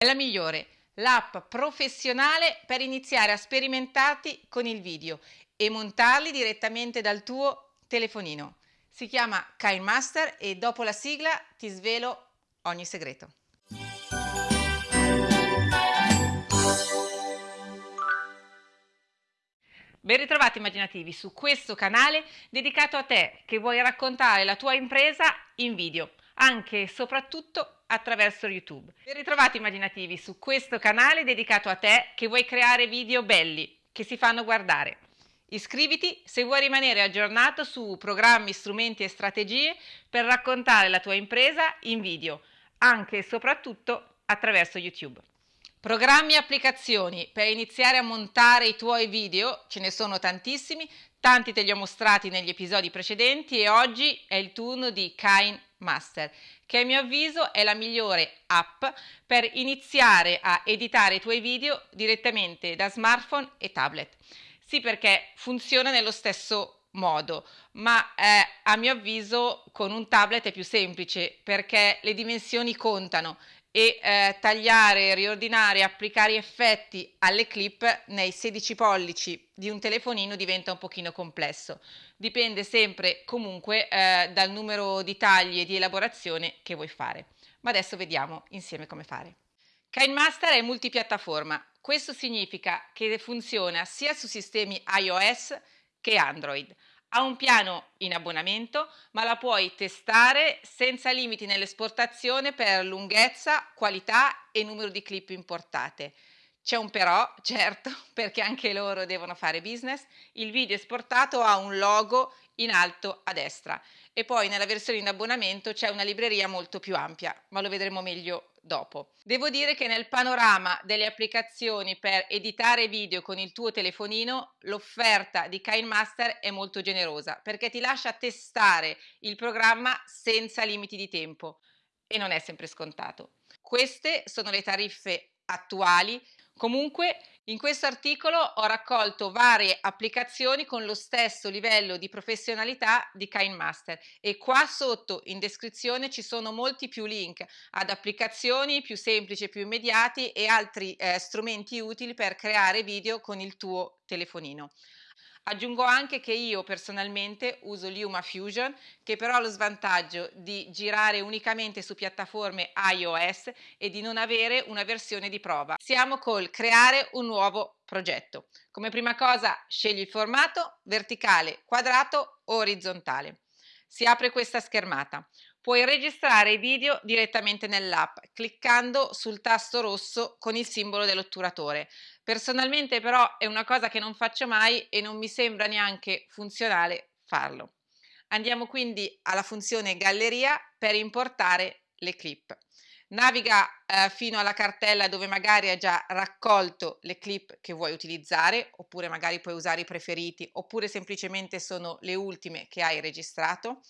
È la migliore, l'app professionale per iniziare a sperimentarti con il video e montarli direttamente dal tuo telefonino. Si chiama KineMaster e dopo la sigla ti svelo ogni segreto. Ben ritrovati immaginativi su questo canale dedicato a te che vuoi raccontare la tua impresa in video, anche e soprattutto attraverso YouTube. Ben ritrovati immaginativi su questo canale dedicato a te che vuoi creare video belli che si fanno guardare. Iscriviti se vuoi rimanere aggiornato su programmi, strumenti e strategie per raccontare la tua impresa in video, anche e soprattutto attraverso YouTube. Programmi e applicazioni per iniziare a montare i tuoi video, ce ne sono tantissimi, tanti te li ho mostrati negli episodi precedenti e oggi è il turno di Kine Master, che a mio avviso è la migliore app per iniziare a editare i tuoi video direttamente da smartphone e tablet. Sì, perché funziona nello stesso modo, ma eh, a mio avviso con un tablet è più semplice perché le dimensioni contano e eh, tagliare, riordinare, applicare effetti alle clip nei 16 pollici di un telefonino diventa un pochino complesso. Dipende sempre comunque eh, dal numero di tagli e di elaborazione che vuoi fare. Ma adesso vediamo insieme come fare. KineMaster è multipiattaforma. Questo significa che funziona sia su sistemi iOS che Android. Ha un piano in abbonamento, ma la puoi testare senza limiti nell'esportazione per lunghezza, qualità e numero di clip importate. C'è un però, certo, perché anche loro devono fare business, il video esportato ha un logo in alto a destra e poi nella versione in abbonamento c'è una libreria molto più ampia, ma lo vedremo meglio dopo. Devo dire che nel panorama delle applicazioni per editare video con il tuo telefonino l'offerta di KineMaster è molto generosa perché ti lascia testare il programma senza limiti di tempo e non è sempre scontato. Queste sono le tariffe attuali Comunque in questo articolo ho raccolto varie applicazioni con lo stesso livello di professionalità di KineMaster e qua sotto in descrizione ci sono molti più link ad applicazioni più semplici e più immediati e altri eh, strumenti utili per creare video con il tuo telefonino. Aggiungo anche che io personalmente uso Luma Fusion che però ha lo svantaggio di girare unicamente su piattaforme iOS e di non avere una versione di prova. Siamo col creare un nuovo progetto. Come prima cosa scegli il formato verticale, quadrato orizzontale. Si apre questa schermata. Puoi registrare i video direttamente nell'app cliccando sul tasto rosso con il simbolo dell'otturatore. Personalmente però è una cosa che non faccio mai e non mi sembra neanche funzionale farlo. Andiamo quindi alla funzione galleria per importare le clip. Naviga eh, fino alla cartella dove magari hai già raccolto le clip che vuoi utilizzare, oppure magari puoi usare i preferiti, oppure semplicemente sono le ultime che hai registrato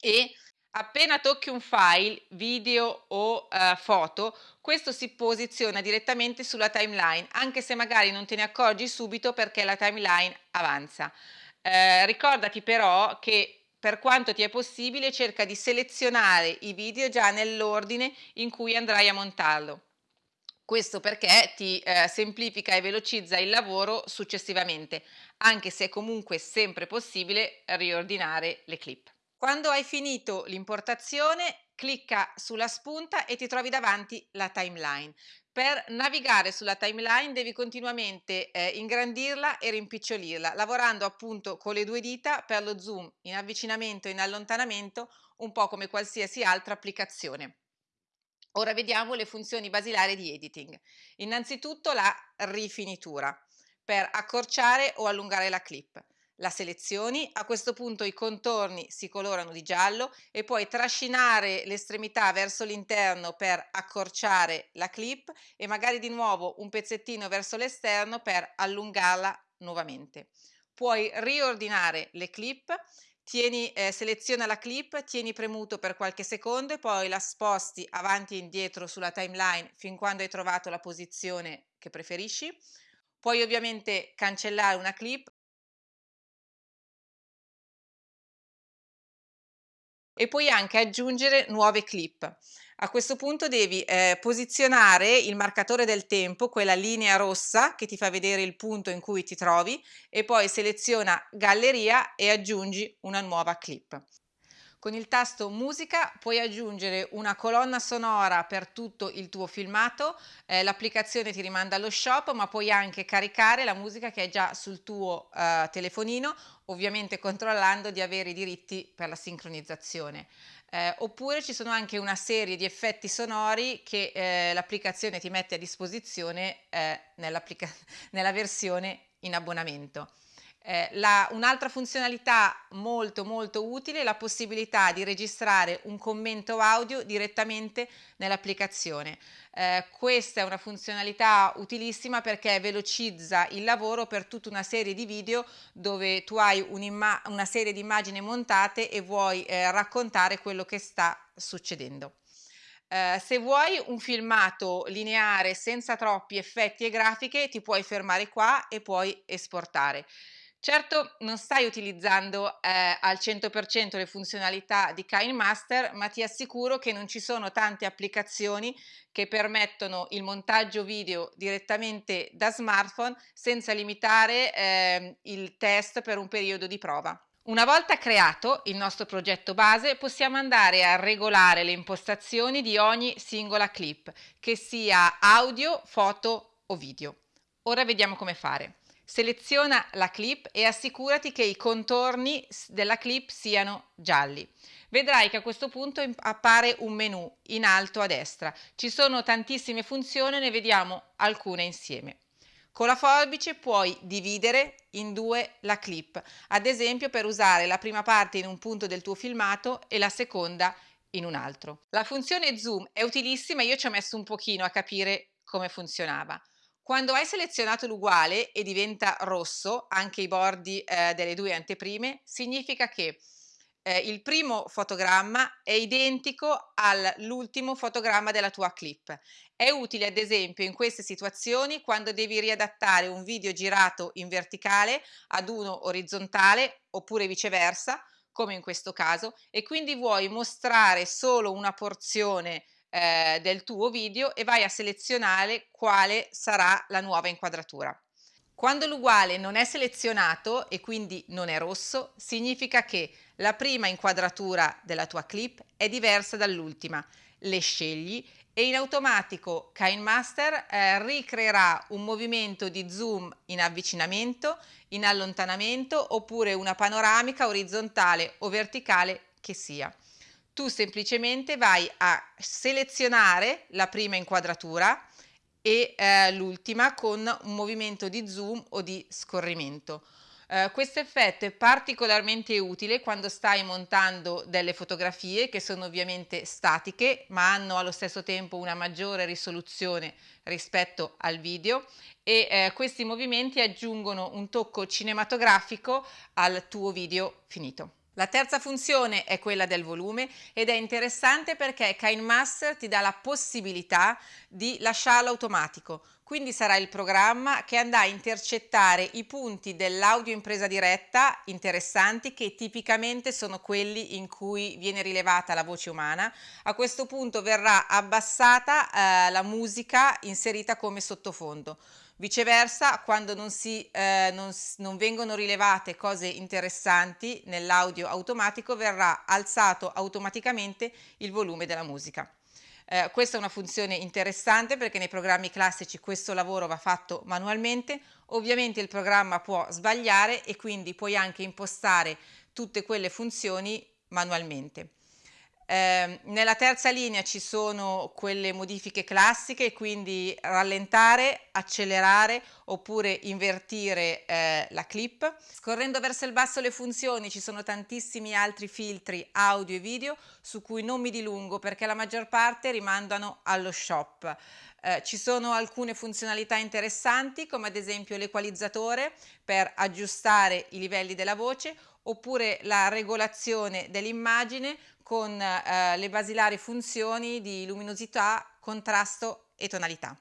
e Appena tocchi un file, video o uh, foto, questo si posiziona direttamente sulla timeline, anche se magari non te ne accorgi subito perché la timeline avanza. Eh, ricordati però che per quanto ti è possibile cerca di selezionare i video già nell'ordine in cui andrai a montarlo. Questo perché ti eh, semplifica e velocizza il lavoro successivamente, anche se è comunque sempre possibile riordinare le clip. Quando hai finito l'importazione, clicca sulla spunta e ti trovi davanti la timeline. Per navigare sulla timeline devi continuamente eh, ingrandirla e rimpicciolirla, lavorando appunto con le due dita per lo zoom in avvicinamento e in allontanamento, un po' come qualsiasi altra applicazione. Ora vediamo le funzioni basilari di editing. Innanzitutto la rifinitura, per accorciare o allungare la clip la selezioni, a questo punto i contorni si colorano di giallo e puoi trascinare l'estremità verso l'interno per accorciare la clip e magari di nuovo un pezzettino verso l'esterno per allungarla nuovamente. Puoi riordinare le clip, tieni, eh, seleziona la clip, tieni premuto per qualche secondo e poi la sposti avanti e indietro sulla timeline fin quando hai trovato la posizione che preferisci. Puoi ovviamente cancellare una clip e puoi anche aggiungere nuove clip. A questo punto devi eh, posizionare il marcatore del tempo, quella linea rossa che ti fa vedere il punto in cui ti trovi e poi seleziona galleria e aggiungi una nuova clip. Con il tasto musica puoi aggiungere una colonna sonora per tutto il tuo filmato, eh, l'applicazione ti rimanda allo shop ma puoi anche caricare la musica che è già sul tuo eh, telefonino, ovviamente controllando di avere i diritti per la sincronizzazione. Eh, oppure ci sono anche una serie di effetti sonori che eh, l'applicazione ti mette a disposizione eh, nella versione in abbonamento. Eh, un'altra funzionalità molto molto utile è la possibilità di registrare un commento audio direttamente nell'applicazione. Eh, questa è una funzionalità utilissima perché velocizza il lavoro per tutta una serie di video dove tu hai una serie di immagini montate e vuoi eh, raccontare quello che sta succedendo. Uh, se vuoi un filmato lineare senza troppi effetti e grafiche ti puoi fermare qua e puoi esportare. Certo non stai utilizzando eh, al 100% le funzionalità di KineMaster, ma ti assicuro che non ci sono tante applicazioni che permettono il montaggio video direttamente da smartphone senza limitare eh, il test per un periodo di prova. Una volta creato il nostro progetto base possiamo andare a regolare le impostazioni di ogni singola clip, che sia audio, foto o video. Ora vediamo come fare. Seleziona la clip e assicurati che i contorni della clip siano gialli. Vedrai che a questo punto appare un menu in alto a destra. Ci sono tantissime funzioni, ne vediamo alcune insieme. Con la forbice puoi dividere in due la clip, ad esempio per usare la prima parte in un punto del tuo filmato e la seconda in un altro. La funzione zoom è utilissima, io ci ho messo un pochino a capire come funzionava. Quando hai selezionato l'uguale e diventa rosso anche i bordi eh, delle due anteprime, significa che eh, il primo fotogramma è identico all'ultimo fotogramma della tua clip. È utile ad esempio in queste situazioni quando devi riadattare un video girato in verticale ad uno orizzontale oppure viceversa, come in questo caso, e quindi vuoi mostrare solo una porzione eh, del tuo video e vai a selezionare quale sarà la nuova inquadratura. Quando l'uguale non è selezionato e quindi non è rosso, significa che la prima inquadratura della tua clip è diversa dall'ultima. Le scegli e in automatico KineMaster eh, ricreerà un movimento di zoom in avvicinamento, in allontanamento oppure una panoramica orizzontale o verticale che sia tu semplicemente vai a selezionare la prima inquadratura e eh, l'ultima con un movimento di zoom o di scorrimento. Uh, questo effetto è particolarmente utile quando stai montando delle fotografie che sono ovviamente statiche ma hanno allo stesso tempo una maggiore risoluzione rispetto al video e eh, questi movimenti aggiungono un tocco cinematografico al tuo video finito. La terza funzione è quella del volume ed è interessante perché KineMaster ti dà la possibilità di lasciarlo automatico, quindi sarà il programma che andrà a intercettare i punti dell'audio in presa diretta interessanti che tipicamente sono quelli in cui viene rilevata la voce umana. A questo punto verrà abbassata eh, la musica inserita come sottofondo. Viceversa, quando non, si, eh, non, non vengono rilevate cose interessanti nell'audio automatico, verrà alzato automaticamente il volume della musica. Eh, questa è una funzione interessante perché nei programmi classici questo lavoro va fatto manualmente, ovviamente il programma può sbagliare e quindi puoi anche impostare tutte quelle funzioni manualmente. Eh, nella terza linea ci sono quelle modifiche classiche, quindi rallentare, accelerare oppure invertire eh, la clip. Scorrendo verso il basso le funzioni ci sono tantissimi altri filtri audio e video su cui non mi dilungo perché la maggior parte rimandano allo shop. Eh, ci sono alcune funzionalità interessanti come ad esempio l'equalizzatore per aggiustare i livelli della voce oppure la regolazione dell'immagine con eh, le basilari funzioni di luminosità, contrasto e tonalità.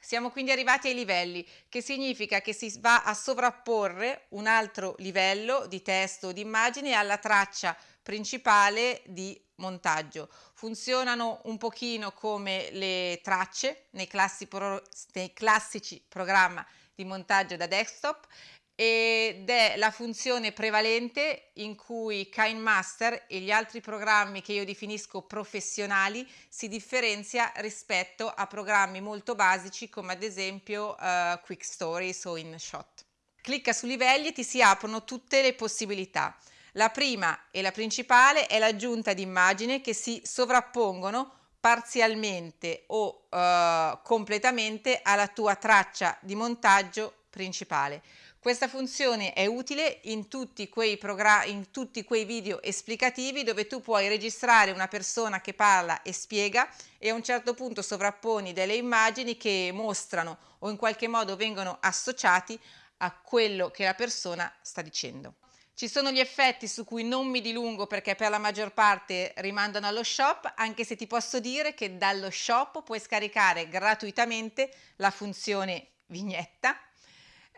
Siamo quindi arrivati ai livelli, che significa che si va a sovrapporre un altro livello di testo o di immagine alla traccia principale di montaggio. Funzionano un pochino come le tracce nei, classi pro, nei classici programmi di montaggio da desktop ed è la funzione prevalente in cui KineMaster e gli altri programmi che io definisco professionali si differenzia rispetto a programmi molto basici come ad esempio uh, Quick Stories o InShot. Clicca su livelli e ti si aprono tutte le possibilità. La prima e la principale è l'aggiunta di immagini che si sovrappongono parzialmente o uh, completamente alla tua traccia di montaggio principale. Questa funzione è utile in tutti, quei in tutti quei video esplicativi dove tu puoi registrare una persona che parla e spiega e a un certo punto sovrapponi delle immagini che mostrano o in qualche modo vengono associati a quello che la persona sta dicendo. Ci sono gli effetti su cui non mi dilungo perché per la maggior parte rimandano allo shop, anche se ti posso dire che dallo shop puoi scaricare gratuitamente la funzione vignetta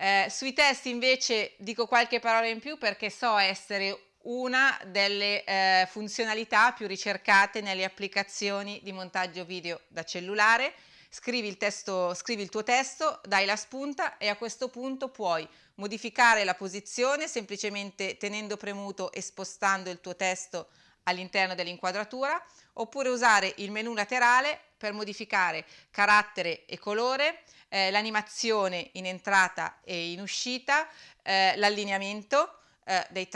eh, sui test invece dico qualche parola in più perché so essere una delle eh, funzionalità più ricercate nelle applicazioni di montaggio video da cellulare. Scrivi il, testo, scrivi il tuo testo, dai la spunta e a questo punto puoi modificare la posizione semplicemente tenendo premuto e spostando il tuo testo all'interno dell'inquadratura oppure usare il menu laterale per modificare carattere e colore, eh, l'animazione in entrata e in uscita, eh, l'allineamento eh, dei,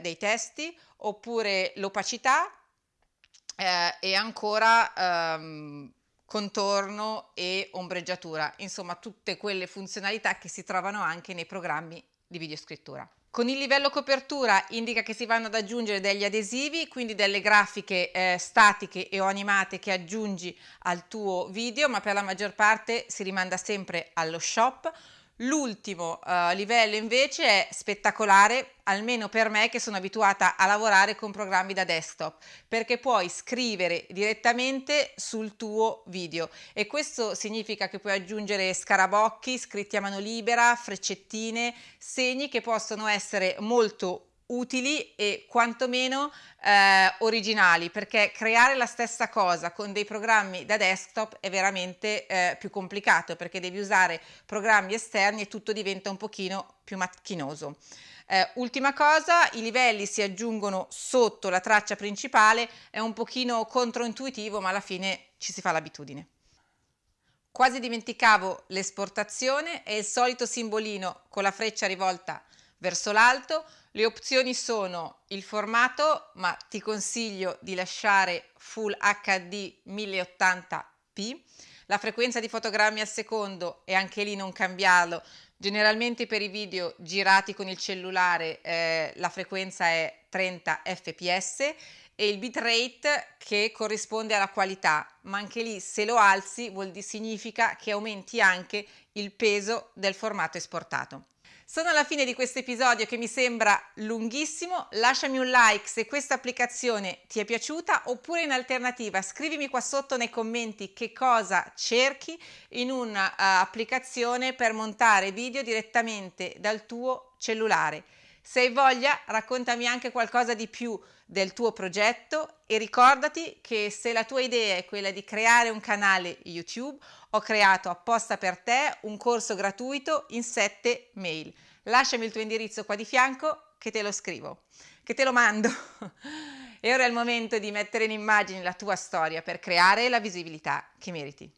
dei testi oppure l'opacità eh, e ancora ehm, contorno e ombreggiatura, insomma tutte quelle funzionalità che si trovano anche nei programmi di videoscrittura. Con il livello copertura indica che si vanno ad aggiungere degli adesivi, quindi delle grafiche eh, statiche e o animate che aggiungi al tuo video, ma per la maggior parte si rimanda sempre allo shop. L'ultimo uh, livello invece è spettacolare, almeno per me che sono abituata a lavorare con programmi da desktop, perché puoi scrivere direttamente sul tuo video. E questo significa che puoi aggiungere scarabocchi, scritti a mano libera, freccettine, segni che possono essere molto utili e quantomeno eh, originali perché creare la stessa cosa con dei programmi da desktop è veramente eh, più complicato perché devi usare programmi esterni e tutto diventa un pochino più macchinoso. Eh, ultima cosa, i livelli si aggiungono sotto la traccia principale, è un pochino controintuitivo ma alla fine ci si fa l'abitudine. Quasi dimenticavo l'esportazione e il solito simbolino con la freccia rivolta verso l'alto, le opzioni sono il formato, ma ti consiglio di lasciare Full HD 1080p, la frequenza di fotogrammi al secondo e anche lì non cambiarlo. Generalmente per i video girati con il cellulare eh, la frequenza è 30 fps e il bitrate che corrisponde alla qualità, ma anche lì se lo alzi vuol dire significa che aumenti anche il peso del formato esportato. Sono alla fine di questo episodio che mi sembra lunghissimo, lasciami un like se questa applicazione ti è piaciuta oppure in alternativa scrivimi qua sotto nei commenti che cosa cerchi in un'applicazione uh, per montare video direttamente dal tuo cellulare. Se hai voglia raccontami anche qualcosa di più del tuo progetto e ricordati che se la tua idea è quella di creare un canale YouTube, ho creato apposta per te un corso gratuito in 7 mail. Lasciami il tuo indirizzo qua di fianco che te lo scrivo, che te lo mando. e ora è il momento di mettere in immagine la tua storia per creare la visibilità che meriti.